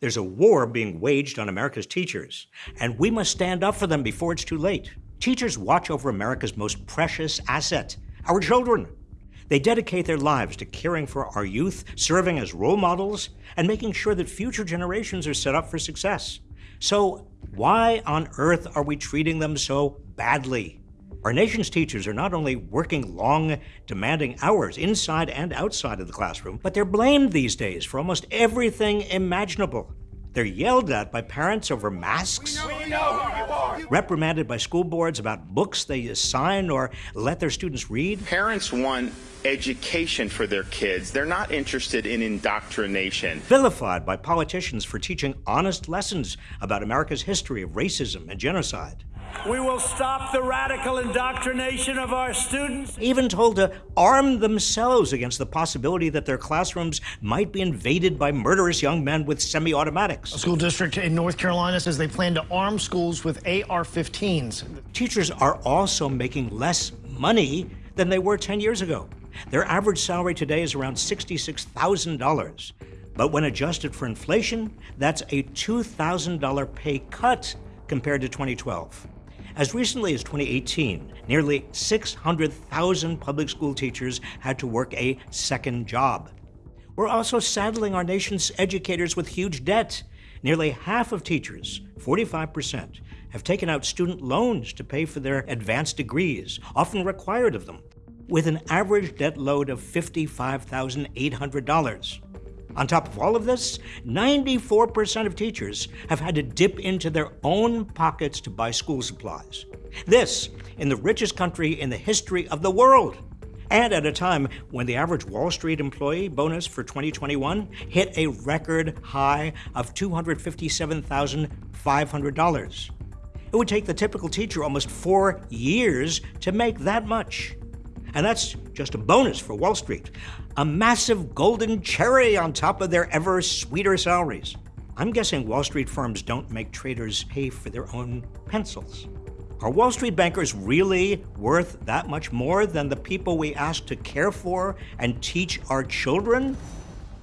There's a war being waged on America's teachers, and we must stand up for them before it's too late. Teachers watch over America's most precious asset, our children. They dedicate their lives to caring for our youth, serving as role models, and making sure that future generations are set up for success. So, why on earth are we treating them so badly? Our nation's teachers are not only working long, demanding hours inside and outside of the classroom, but they're blamed these days for almost everything imaginable. They're yelled at by parents over masks, reprimanded by school boards about books they assign or let their students read. Parents want education for their kids. They're not interested in indoctrination. Vilified by politicians for teaching honest lessons about America's history of racism and genocide. We will stop the radical indoctrination of our students. Even told to arm themselves against the possibility that their classrooms might be invaded by murderous young men with semi automatics. A school district in North Carolina says they plan to arm schools with AR 15s. Teachers are also making less money than they were 10 years ago. Their average salary today is around $66,000. But when adjusted for inflation, that's a $2,000 pay cut compared to 2012. As recently as 2018, nearly 600,000 public school teachers had to work a second job. We're also saddling our nation's educators with huge debt. Nearly half of teachers, 45%, have taken out student loans to pay for their advanced degrees, often required of them, with an average debt load of $55,800. On top of all of this, 94% of teachers have had to dip into their own pockets to buy school supplies. This in the richest country in the history of the world. And at a time when the average Wall Street employee bonus for 2021 hit a record high of $257,500. It would take the typical teacher almost four years to make that much. And that's just a bonus for Wall Street. A massive golden cherry on top of their ever sweeter salaries. I'm guessing Wall Street firms don't make traders pay for their own pencils. Are Wall Street bankers really worth that much more than the people we ask to care for and teach our children?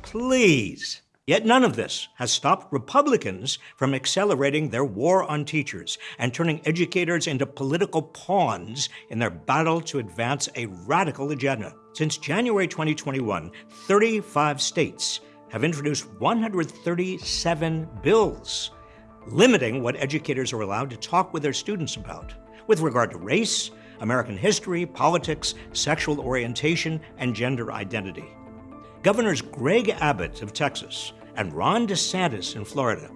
Please. Yet none of this has stopped Republicans from accelerating their war on teachers and turning educators into political pawns in their battle to advance a radical agenda. Since January 2021, 35 states have introduced 137 bills limiting what educators are allowed to talk with their students about with regard to race, American history, politics, sexual orientation, and gender identity. Governors Greg Abbott of Texas and Ron DeSantis in Florida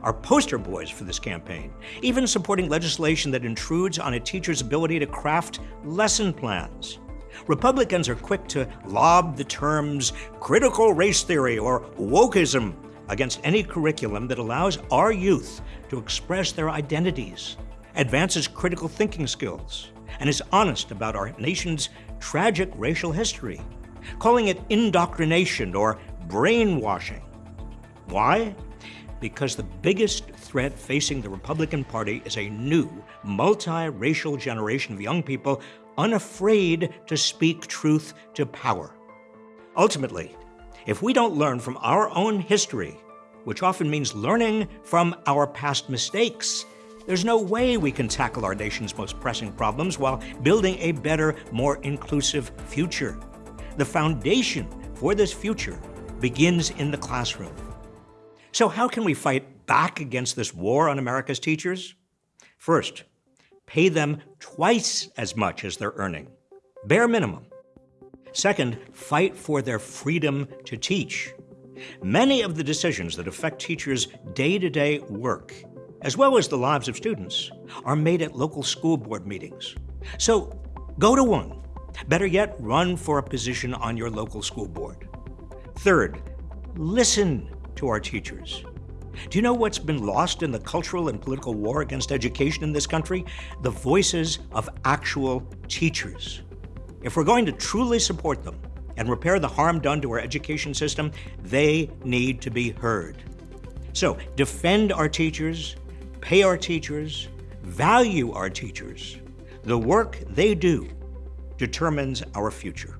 are poster boys for this campaign, even supporting legislation that intrudes on a teacher's ability to craft lesson plans. Republicans are quick to lob the terms critical race theory or wokeism against any curriculum that allows our youth to express their identities, advances critical thinking skills, and is honest about our nation's tragic racial history, calling it indoctrination or brainwashing. Why? Because the biggest threat facing the Republican Party is a new, multiracial generation of young people unafraid to speak truth to power. Ultimately, if we don't learn from our own history, which often means learning from our past mistakes, there's no way we can tackle our nation's most pressing problems while building a better, more inclusive future. The foundation for this future begins in the classroom. So, how can we fight back against this war on America's teachers? First, pay them twice as much as they're earning, bare minimum. Second, fight for their freedom to teach. Many of the decisions that affect teachers' day to day work, as well as the lives of students, are made at local school board meetings. So go to one. Better yet, run for a position on your local school board. Third, listen to our teachers. Do you know what's been lost in the cultural and political war against education in this country? The voices of actual teachers. If we're going to truly support them and repair the harm done to our education system, they need to be heard. So defend our teachers, pay our teachers, value our teachers. The work they do determines our future.